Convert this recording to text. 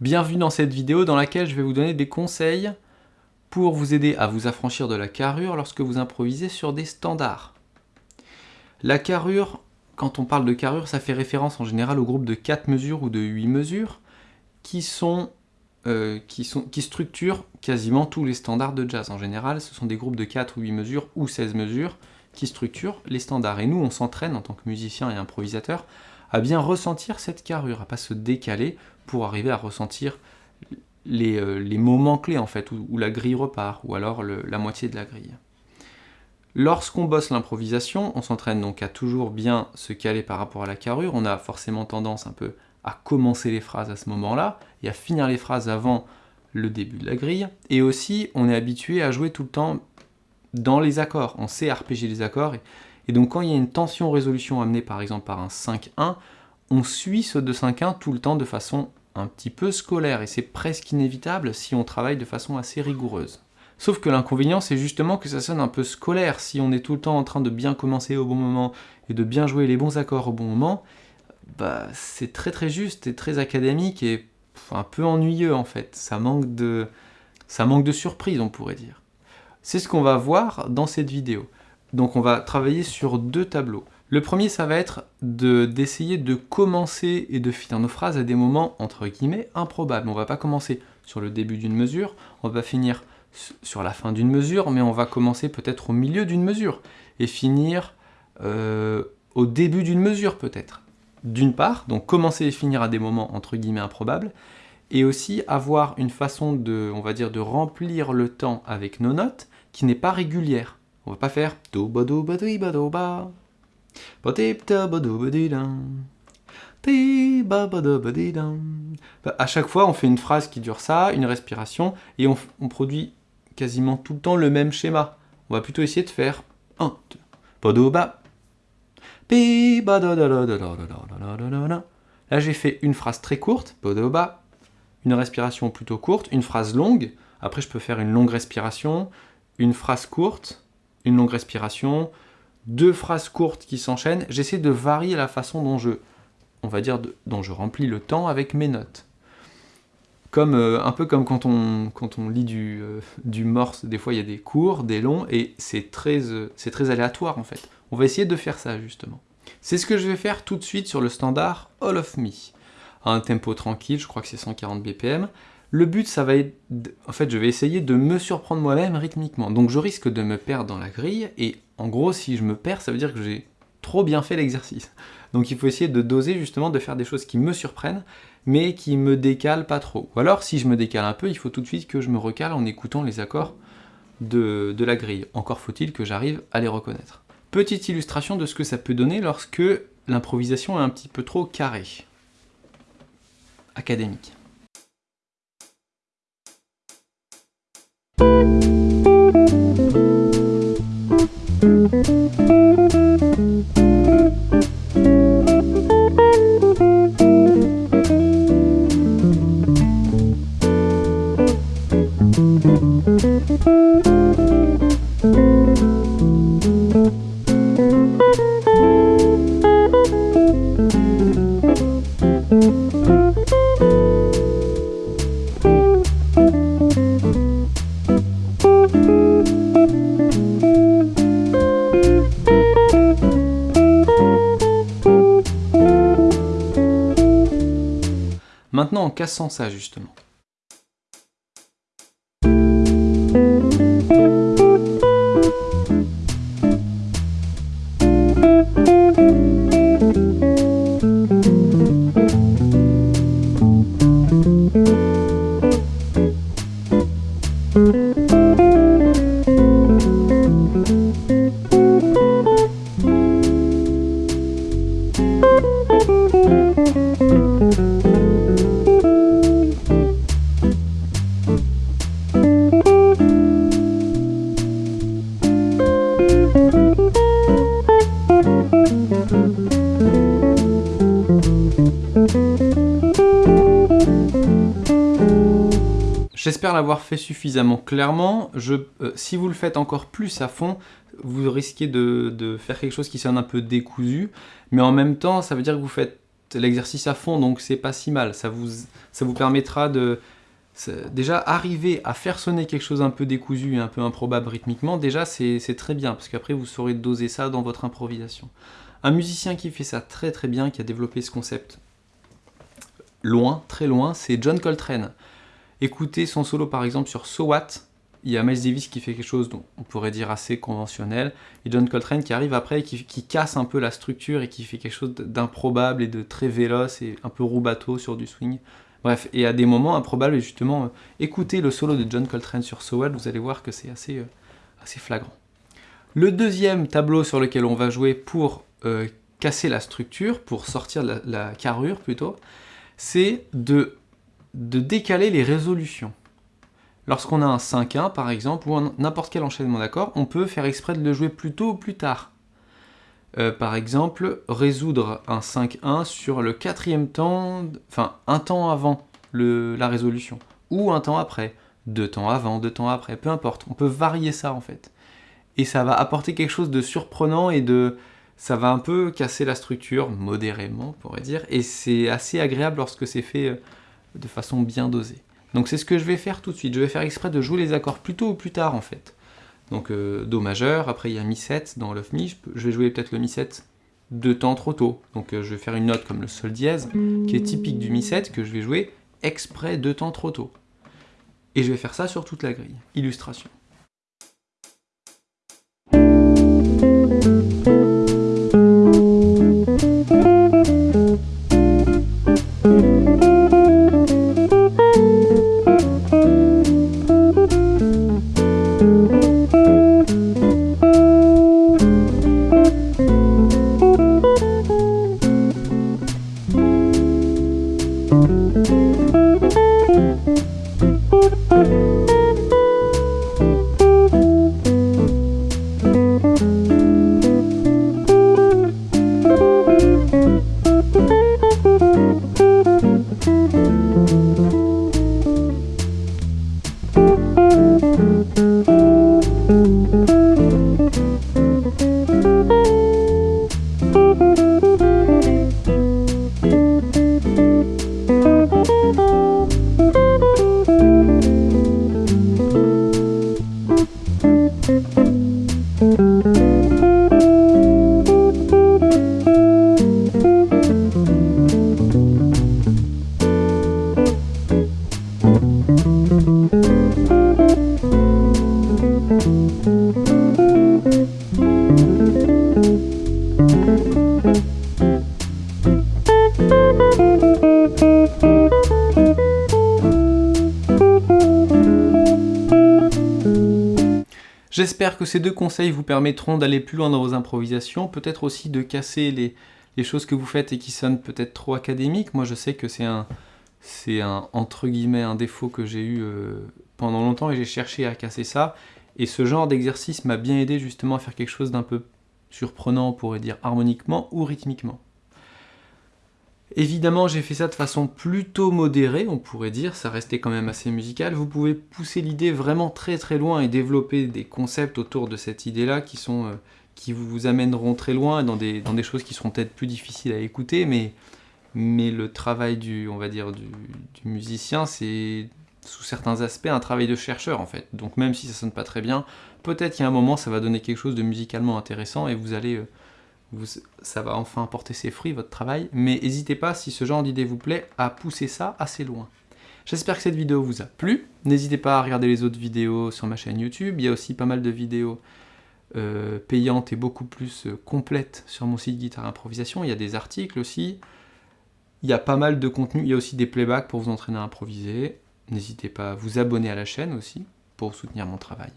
Bienvenue dans cette vidéo dans laquelle je vais vous donner des conseils pour vous aider à vous affranchir de la carrure lorsque vous improvisez sur des standards. La carrure, quand on parle de carrure, ça fait référence en général au groupe de 4 mesures ou de 8 mesures qui, sont, euh, qui, structurent quasiment tous les standards de jazz. En général, ce sont des groupes de 4 ou 8 mesures ou 16 mesures qui structurent les standards. Et nous, on s'entraîne en tant que musicien et improvisateur à bien ressentir cette carrure, à pas se décaler pour arriver à ressentir les, euh, moments clés en fait, où, la grille repart, ou alors la moitié de la grille. Lorsqu'on bosse l'improvisation, on s'entraîne donc à toujours bien se caler par rapport à la carrure, on a forcément tendance un peu à commencer les phrases à ce moment-là, et à finir les phrases avant le début de la grille, et aussi on est habitué à jouer tout le temps dans les accords, on sait arpéger les accords, et donc quand il y a une tension-résolution amenée par exemple par un 5-1, on suit ce 2-5-1 tout le temps de façon un petit peu scolaire, et c'est presque inévitable si on travaille de façon assez rigoureuse. Sauf que l'inconvénient, c'est justement que ça sonne un peu scolaire. Si on est tout le temps en train de bien commencer au bon moment et de bien jouer les bons accords au bon moment, bah, c'est très très juste et très académique et un peu ennuyeux en fait. Ça manque de, surprise, on pourrait dire. C'est ce qu'on va voir dans cette vidéo. Donc on va travailler sur deux tableaux. Le premier, ça va être d'essayer de, commencer et de finir nos phrases à des moments, entre guillemets, improbables. On va pas commencer sur le début d'une mesure, on va finir sur la fin d'une mesure, mais on va commencer peut-être au milieu d'une mesure, et finir euh, au début d'une mesure peut-être. D'une part, donc commencer et finir à des moments, entre guillemets, improbables, et aussi avoir une façon de, on va dire, de remplir le temps avec nos notes qui n'est pas régulière. On va pas faire do ba do ba do ba do ba à chaque fois, on fait une phrase qui dure ça, une respiration, et on, produit quasiment tout le temps le même schéma. On va plutôt essayer de faire 1, 2, ba Là, j'ai fait une phrase très courte, une respiration plutôt courte, une phrase longue. Après, je peux faire une longue respiration, une phrase courte, une longue respiration, deux phrases courtes qui s'enchaînent, j'essaie de varier la façon dont je, on va dire, dont je remplis le temps avec mes notes. Comme, euh, un peu comme quand on, lit du, euh, morse, des fois il y a des courts, des longs, et c'est très, euh, c'est très aléatoire en fait. On va essayer de faire ça justement. C'est ce que je vais faire tout de suite sur le standard All of Me. À un tempo tranquille, je crois que c'est 140 BPM. Le but, ça va être... En fait, je vais essayer de me surprendre moi-même rythmiquement. Donc je risque de me perdre dans la grille, et en gros, si je me perds, ça veut dire que j'ai trop bien fait l'exercice. Donc il faut essayer de doser justement, de faire des choses qui me surprennent, mais qui me décalent pas trop. Ou alors, si je me décale un peu, il faut tout de suite que je me recale en écoutant les accords de, de la grille. Encore faut-il que j'arrive à les reconnaître. Petite illustration de ce que ça peut donner lorsque l'improvisation est un petit peu trop carrée. Académique. Maintenant en cassant ça justement. L'avoir fait suffisamment clairement. Euh, si vous le faites encore plus à fond, vous risquez de, de, faire quelque chose qui sonne un peu décousu, mais en même temps, ça veut dire que vous faites l'exercice à fond, donc c'est pas si mal. Ça vous, ça vous permettra de déjà arriver à faire sonner quelque chose un peu décousu et un peu improbable rythmiquement, déjà c'est très bien, parce qu'après vous saurez doser ça dans votre improvisation. Un musicien qui fait ça très très bien, qui a développé ce concept loin, très loin, c'est John Coltrane. Écoutez son solo par exemple sur So What, il y a Miles Davis qui fait quelque chose dont on pourrait dire assez conventionnel, et John Coltrane qui arrive après et qui, casse un peu la structure et qui fait quelque chose d'improbable et de très véloce et un peu roubateau sur du swing. Bref, et à des moments improbables, justement, euh, écoutez le solo de John Coltrane sur So What, vous allez voir que c'est assez, euh, flagrant. Le deuxième tableau sur lequel on va jouer pour euh, casser la structure, pour sortir la, la carrure plutôt, c'est de, de décaler les résolutions. Lorsqu'on a un 5-1 par exemple, ou n'importe quel enchaînement d'accords, on peut faire exprès de le jouer plus tôt ou plus tard. Euh, par exemple, résoudre un 5-1 sur le quatrième temps, enfin un temps avant la résolution, ou un temps après, deux temps avant, deux temps après, peu importe, on peut varier ça en fait. Et ça va apporter quelque chose de surprenant et de... ça va un peu casser la structure, modérément on pourrait dire, et c'est assez agréable lorsque c'est fait euh, de façon bien dosée. Donc c'est ce que je vais faire tout de suite, je vais faire exprès de jouer les accords plus tôt ou plus tard en fait. Donc euh, Do majeur, après il y a Mi7 dans Love Me, je, vais jouer peut-être le Mi7 deux temps trop tôt. Donc euh, je vais faire une note comme le Sol dièse, qui est typique du Mi7, que je vais jouer exprès deux temps trop tôt. Et je vais faire ça sur toute la grille. Illustration. J'espère que ces deux conseils vous permettront d'aller plus loin dans vos improvisations, peut-être aussi de casser les, choses que vous faites et qui sonnent peut-être trop académiques. Moi je sais que c'est un, un, entre guillemets, un défaut que j'ai eu euh, pendant longtemps et j'ai cherché à casser ça. Et ce genre d'exercice m'a bien aidé justement à faire quelque chose d'un peu surprenant, on pourrait dire harmoniquement ou rythmiquement. Évidemment, j'ai fait ça de façon plutôt modérée, on pourrait dire, ça restait quand même assez musical. Vous pouvez pousser l'idée vraiment très très loin et développer des concepts autour de cette idée-là qui euh, qui vous amèneront très loin dans des, choses qui seront peut-être plus difficiles à écouter, mais, le travail du, on va dire, du, musicien, c'est sous certains aspects un travail de chercheur en fait. Donc même si ça sonne pas très bien, peut-être a un moment ça va donner quelque chose de musicalement intéressant et vous allez... Euh, ça va enfin porter ses fruits, votre travail, mais n'hésitez pas, si ce genre d'idée vous plaît, à pousser ça assez loin. J'espère que cette vidéo vous a plu. N'hésitez pas à regarder les autres vidéos sur ma chaîne YouTube. Il y a aussi pas mal de vidéos euh, payantes et beaucoup plus euh, complètes sur mon site Guitare Improvisation. Il y a des articles aussi. Il y a pas mal de contenu. Il y a aussi des playbacks pour vous entraîner à improviser. N'hésitez pas à vous abonner à la chaîne aussi pour soutenir mon travail.